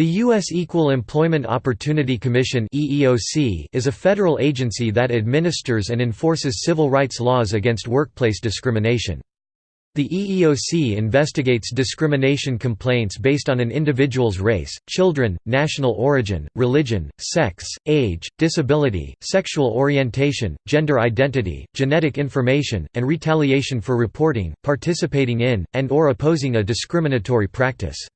The U.S. Equal Employment Opportunity Commission is a federal agency that administers and enforces civil rights laws against workplace discrimination. The EEOC investigates discrimination complaints based on an individual's race, children, national origin, religion, sex, age, disability, sexual orientation, gender identity, genetic information, and retaliation for reporting, participating in, and or opposing a discriminatory practice.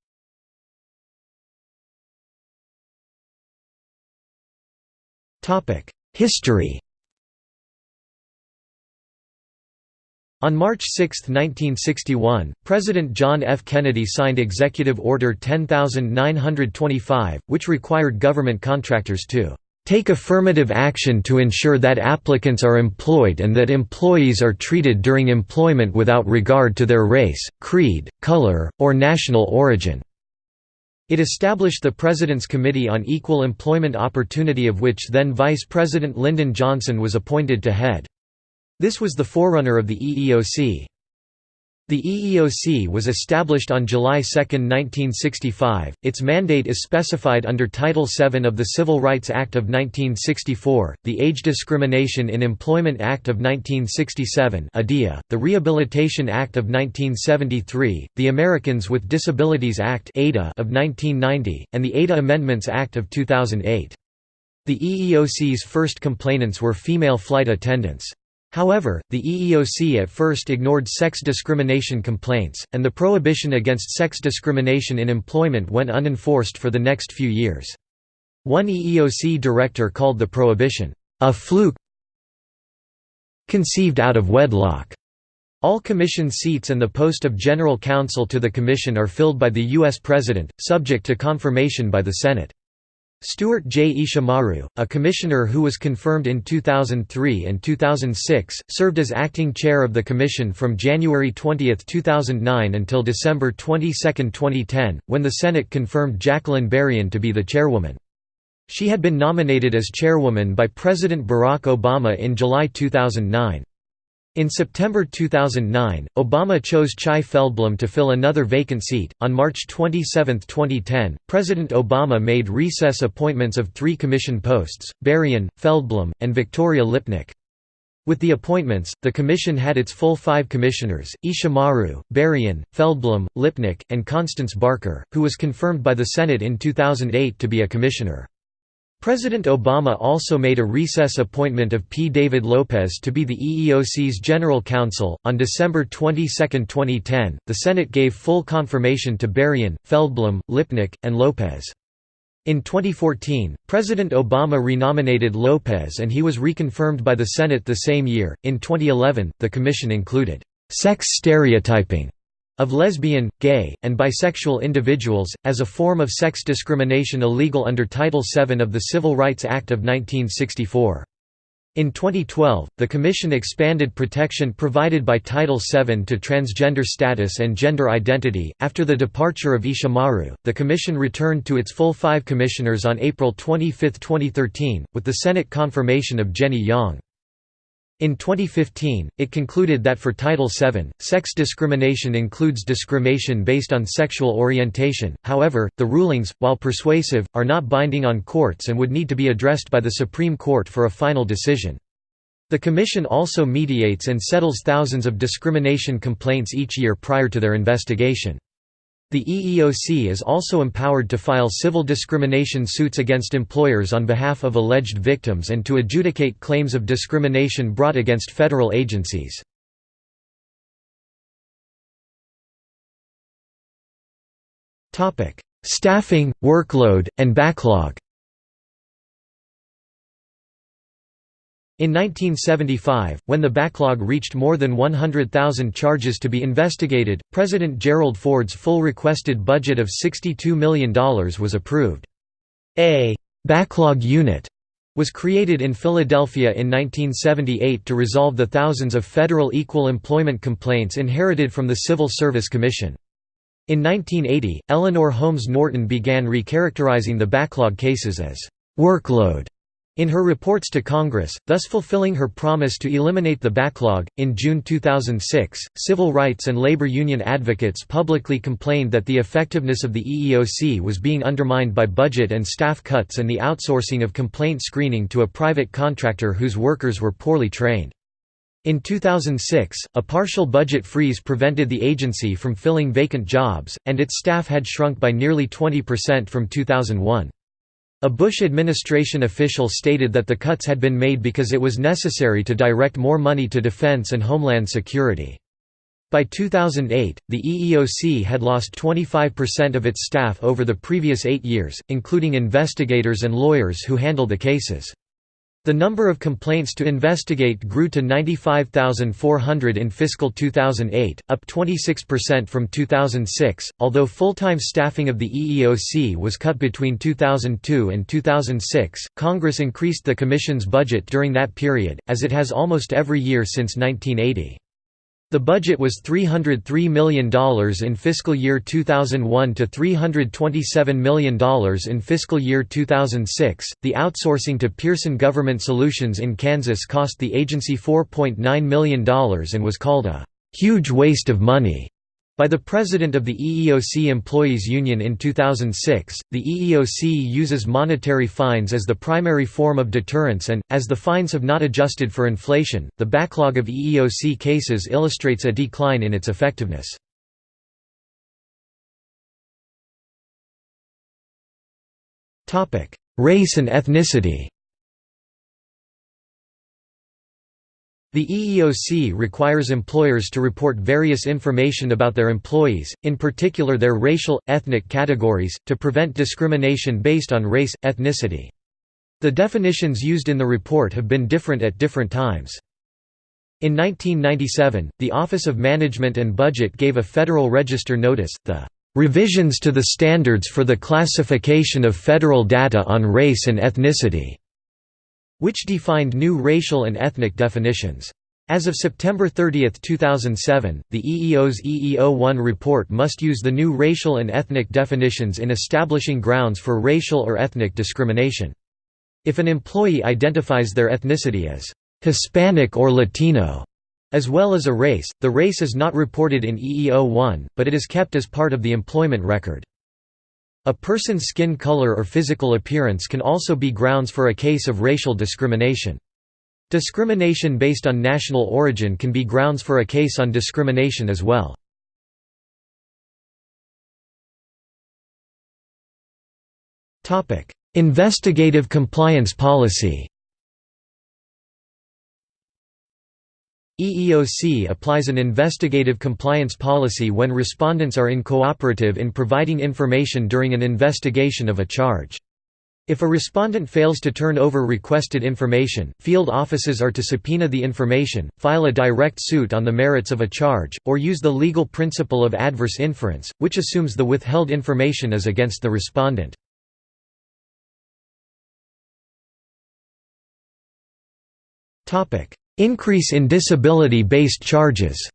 History On March 6, 1961, President John F. Kennedy signed Executive Order 10925, which required government contractors to take affirmative action to ensure that applicants are employed and that employees are treated during employment without regard to their race, creed, color, or national origin." It established the President's Committee on Equal Employment Opportunity of which then Vice President Lyndon Johnson was appointed to head. This was the forerunner of the EEOC. The EEOC was established on July 2, 1965. Its mandate is specified under Title VII of the Civil Rights Act of 1964, the Age Discrimination in Employment Act of 1967 (ADEA), the Rehabilitation Act of 1973, the Americans with Disabilities Act of 1990, and the ADA Amendments Act of 2008. The EEOC's first complainants were female flight attendants. However, the EEOC at first ignored sex discrimination complaints, and the prohibition against sex discrimination in employment went unenforced for the next few years. One EEOC director called the prohibition, "...a fluke conceived out of wedlock." All commission seats and the post of general counsel to the commission are filled by the U.S. President, subject to confirmation by the Senate. Stuart J. Ishimaru, a commissioner who was confirmed in 2003 and 2006, served as acting chair of the commission from January 20, 2009 until December 22, 2010, when the Senate confirmed Jacqueline Berrien to be the chairwoman. She had been nominated as chairwoman by President Barack Obama in July 2009. In September 2009, Obama chose Chai Feldblum to fill another vacant seat. On March 27, 2010, President Obama made recess appointments of three commission posts Berrien, Feldblum, and Victoria Lipnic. With the appointments, the commission had its full five commissioners, Ishimaru, Berrien, Feldblum, Lipnic, and Constance Barker, who was confirmed by the Senate in 2008 to be a commissioner. President Obama also made a recess appointment of P. David Lopez to be the EEOC's general counsel. On December 22, 2010, the Senate gave full confirmation to Berrien, Feldblum, Lipnic, and Lopez. In 2014, President Obama renominated Lopez and he was reconfirmed by the Senate the same year. In 2011, the commission included sex stereotyping of lesbian, gay, and bisexual individuals, as a form of sex discrimination illegal under Title VII of the Civil Rights Act of 1964. In 2012, the Commission expanded protection provided by Title VII to transgender status and gender identity. After the departure of Ishimaru, the Commission returned to its full five commissioners on April 25, 2013, with the Senate confirmation of Jenny Yang. In 2015, it concluded that for Title VII, sex discrimination includes discrimination based on sexual orientation, however, the rulings, while persuasive, are not binding on courts and would need to be addressed by the Supreme Court for a final decision. The Commission also mediates and settles thousands of discrimination complaints each year prior to their investigation. The EEOC is also empowered to file civil discrimination suits against employers on behalf of alleged victims and to adjudicate claims of discrimination brought against federal agencies. Staffing, workload, and backlog In 1975, when the backlog reached more than 100,000 charges to be investigated, President Gerald Ford's full requested budget of $62 million was approved. A «backlog unit» was created in Philadelphia in 1978 to resolve the thousands of federal equal employment complaints inherited from the Civil Service Commission. In 1980, Eleanor Holmes Norton began recharacterizing the backlog cases as «workload» In her reports to Congress, thus fulfilling her promise to eliminate the backlog, in June 2006, civil rights and labor union advocates publicly complained that the effectiveness of the EEOC was being undermined by budget and staff cuts and the outsourcing of complaint screening to a private contractor whose workers were poorly trained. In 2006, a partial budget freeze prevented the agency from filling vacant jobs, and its staff had shrunk by nearly 20% from 2001. A Bush administration official stated that the cuts had been made because it was necessary to direct more money to defense and homeland security. By 2008, the EEOC had lost 25% of its staff over the previous eight years, including investigators and lawyers who handle the cases. The number of complaints to investigate grew to 95,400 in fiscal 2008, up 26% from 2006. Although full time staffing of the EEOC was cut between 2002 and 2006, Congress increased the Commission's budget during that period, as it has almost every year since 1980. The budget was $303 million in fiscal year 2001 to $327 million in fiscal year 2006. The outsourcing to Pearson Government Solutions in Kansas cost the agency $4.9 million and was called a huge waste of money. By the president of the EEOC Employees Union in 2006, the EEOC uses monetary fines as the primary form of deterrence and, as the fines have not adjusted for inflation, the backlog of EEOC cases illustrates a decline in its effectiveness. Race and ethnicity The EEOC requires employers to report various information about their employees, in particular their racial, ethnic categories, to prevent discrimination based on race, ethnicity. The definitions used in the report have been different at different times. In 1997, the Office of Management and Budget gave a Federal Register notice, the "...revisions to the standards for the classification of federal data on race and ethnicity." Which defined new racial and ethnic definitions. As of September 30, 2007, the EEO's EEO-1 report must use the new racial and ethnic definitions in establishing grounds for racial or ethnic discrimination. If an employee identifies their ethnicity as Hispanic or Latino, as well as a race, the race is not reported in EEO-1, but it is kept as part of the employment record. A person's skin color or physical appearance can also be grounds for a case of racial discrimination. Discrimination based on national origin can be grounds for a case on discrimination as well. Investigative compliance policy EEOC applies an investigative compliance policy when respondents are uncooperative in providing information during an investigation of a charge. If a respondent fails to turn over requested information, field offices are to subpoena the information, file a direct suit on the merits of a charge, or use the legal principle of adverse inference, which assumes the withheld information is against the respondent. Increase in disability-based charges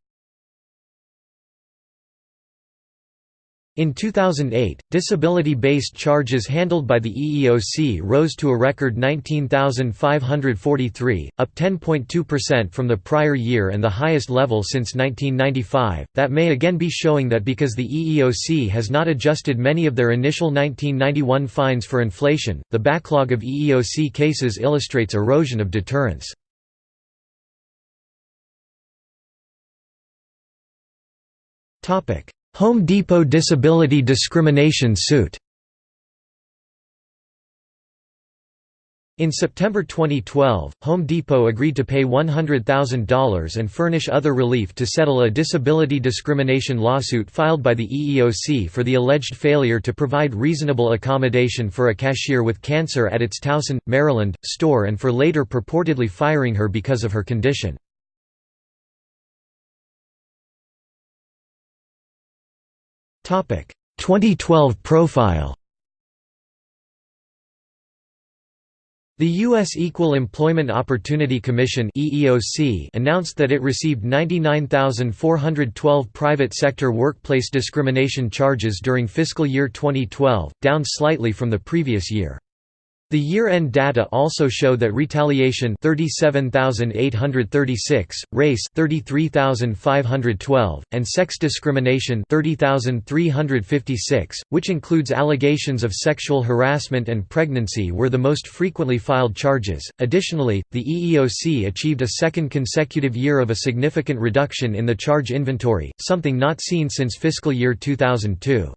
In 2008, disability-based charges handled by the EEOC rose to a record 19,543, up 10.2% from the prior year and the highest level since 1995. That may again be showing that because the EEOC has not adjusted many of their initial 1991 fines for inflation, the backlog of EEOC cases illustrates erosion of deterrence. Home Depot disability discrimination suit In September 2012, Home Depot agreed to pay $100,000 and furnish other relief to settle a disability discrimination lawsuit filed by the EEOC for the alleged failure to provide reasonable accommodation for a cashier with cancer at its Towson, Maryland, store and for later purportedly firing her because of her condition. 2012 profile The U.S. Equal Employment Opportunity Commission announced that it received 99,412 private sector workplace discrimination charges during fiscal year 2012, down slightly from the previous year. The year-end data also show that retaliation 37836, race 33512, and sex discrimination 30356, which includes allegations of sexual harassment and pregnancy were the most frequently filed charges. Additionally, the EEOC achieved a second consecutive year of a significant reduction in the charge inventory, something not seen since fiscal year 2002.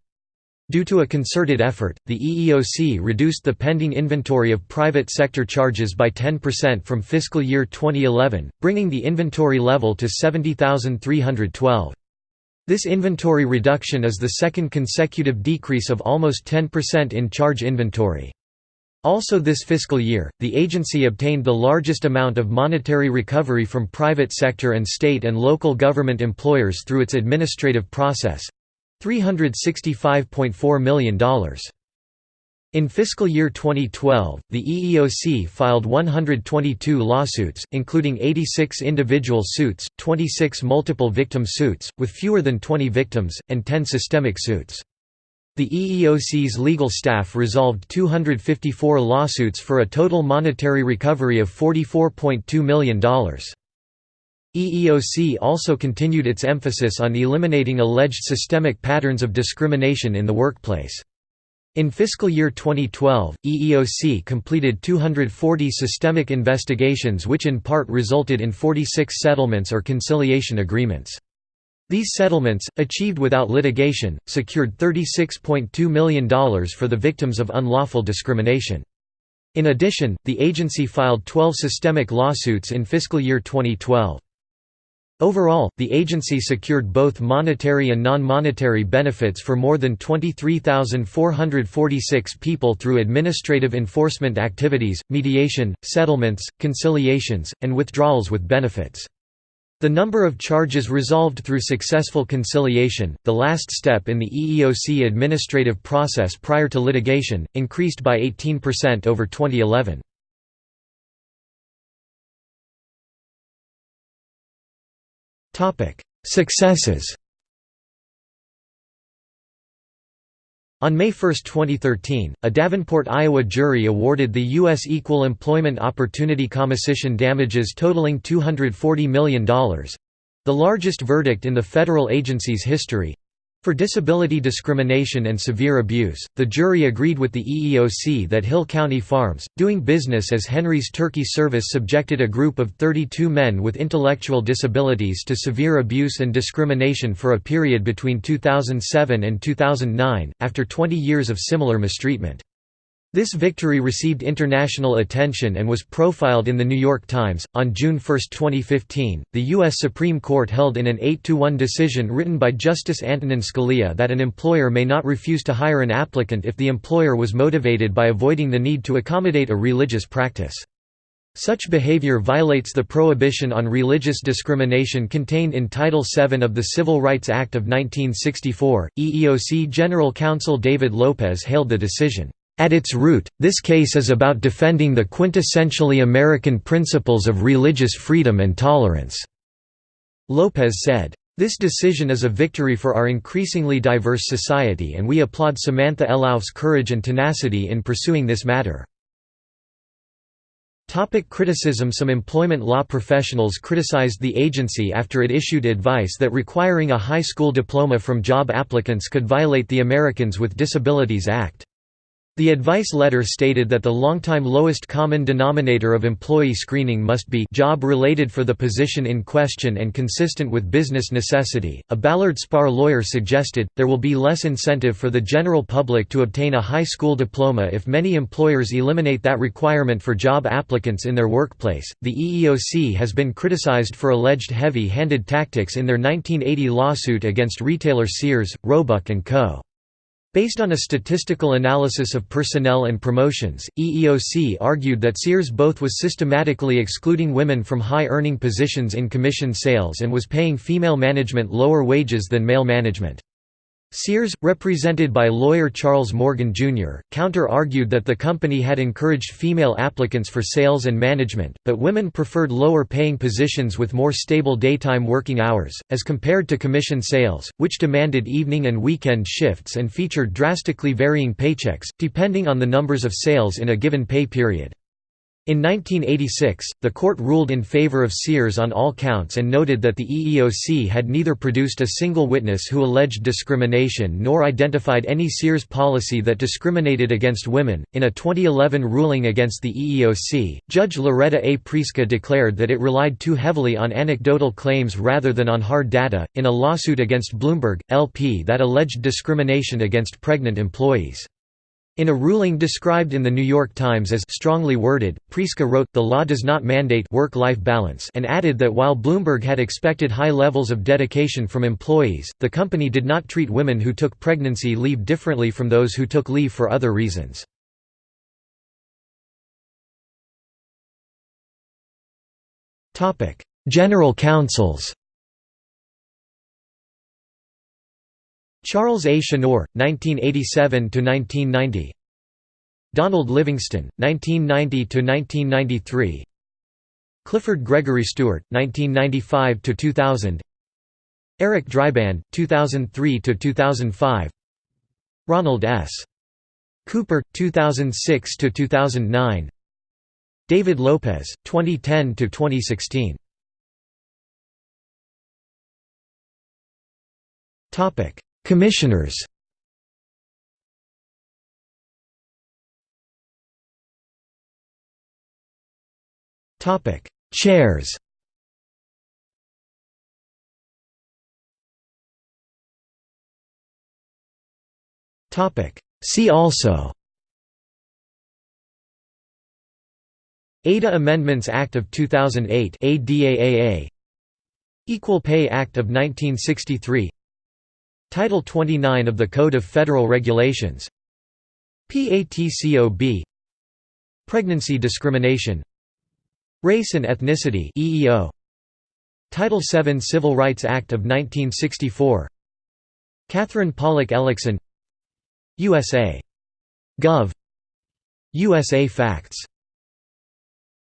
Due to a concerted effort, the EEOC reduced the pending inventory of private sector charges by 10% from fiscal year 2011, bringing the inventory level to 70,312. This inventory reduction is the second consecutive decrease of almost 10% in charge inventory. Also this fiscal year, the agency obtained the largest amount of monetary recovery from private sector and state and local government employers through its administrative process, $365.4 million. In fiscal year 2012, the EEOC filed 122 lawsuits, including 86 individual suits, 26 multiple victim suits, with fewer than 20 victims, and 10 systemic suits. The EEOC's legal staff resolved 254 lawsuits for a total monetary recovery of $44.2 million. EEOC also continued its emphasis on eliminating alleged systemic patterns of discrimination in the workplace. In fiscal year 2012, EEOC completed 240 systemic investigations which in part resulted in 46 settlements or conciliation agreements. These settlements, achieved without litigation, secured $36.2 million for the victims of unlawful discrimination. In addition, the agency filed 12 systemic lawsuits in fiscal year 2012. Overall, the agency secured both monetary and non-monetary benefits for more than 23,446 people through administrative enforcement activities, mediation, settlements, conciliations, and withdrawals with benefits. The number of charges resolved through successful conciliation, the last step in the EEOC administrative process prior to litigation, increased by 18% over 2011. Successes On May 1, 2013, a Davenport, Iowa jury awarded the U.S. Equal Employment Opportunity Commission damages totaling $240 million—the largest verdict in the federal agency's history, for disability discrimination and severe abuse, the jury agreed with the EEOC that Hill Country Farms, doing business as Henry's Turkey Service subjected a group of 32 men with intellectual disabilities to severe abuse and discrimination for a period between 2007 and 2009, after 20 years of similar mistreatment. This victory received international attention and was profiled in The New York Times. On June 1, 2015, the U.S. Supreme Court held in an 8 1 decision written by Justice Antonin Scalia that an employer may not refuse to hire an applicant if the employer was motivated by avoiding the need to accommodate a religious practice. Such behavior violates the prohibition on religious discrimination contained in Title VII of the Civil Rights Act of 1964. EEOC General Counsel David Lopez hailed the decision at its root, this case is about defending the quintessentially American principles of religious freedom and tolerance." Lopez said. This decision is a victory for our increasingly diverse society and we applaud Samantha Elauf's courage and tenacity in pursuing this matter. Topic criticism Some employment law professionals criticized the agency after it issued advice that requiring a high school diploma from job applicants could violate the Americans with Disabilities Act. The advice letter stated that the longtime lowest common denominator of employee screening must be job-related for the position in question and consistent with business necessity. A Ballard Spahr lawyer suggested, there will be less incentive for the general public to obtain a high school diploma if many employers eliminate that requirement for job applicants in their workplace. The EEOC has been criticized for alleged heavy-handed tactics in their 1980 lawsuit against retailer Sears, Roebuck & Co. Based on a statistical analysis of personnel and promotions, EEOC argued that Sears both was systematically excluding women from high-earning positions in commission sales and was paying female management lower wages than male management. Sears, represented by lawyer Charles Morgan, Jr., counter-argued that the company had encouraged female applicants for sales and management, but women preferred lower-paying positions with more stable daytime working hours, as compared to commission sales, which demanded evening and weekend shifts and featured drastically varying paychecks, depending on the numbers of sales in a given pay period. In 1986, the court ruled in favor of Sears on all counts and noted that the EEOC had neither produced a single witness who alleged discrimination nor identified any Sears policy that discriminated against women. In a 2011 ruling against the EEOC, Judge Loretta A. Preska declared that it relied too heavily on anecdotal claims rather than on hard data, in a lawsuit against Bloomberg, LP that alleged discrimination against pregnant employees. In a ruling described in The New York Times as strongly worded, Preska wrote, the law does not mandate work-life balance and added that while Bloomberg had expected high levels of dedication from employees, the company did not treat women who took pregnancy leave differently from those who took leave for other reasons. General counsels Charles A. Shanor, 1987–1990 Donald Livingston, 1990–1993 Clifford Gregory Stewart, 1995–2000 Eric Dreiband, 2003–2005 Ronald S. Cooper, 2006–2009 David Lopez, 2010–2016 Commissioners. Topic: Chairs. Topic: See also. ADA Amendments Act of 2008 ADAAA Equal Pay Act of 1963 Title 29 of the Code of Federal Regulations. PATCOB Pregnancy discrimination. Race and ethnicity EEO Title VII Civil Rights Act of 1964 Katherine Pollak Ellickson. USA Gov. USA Facts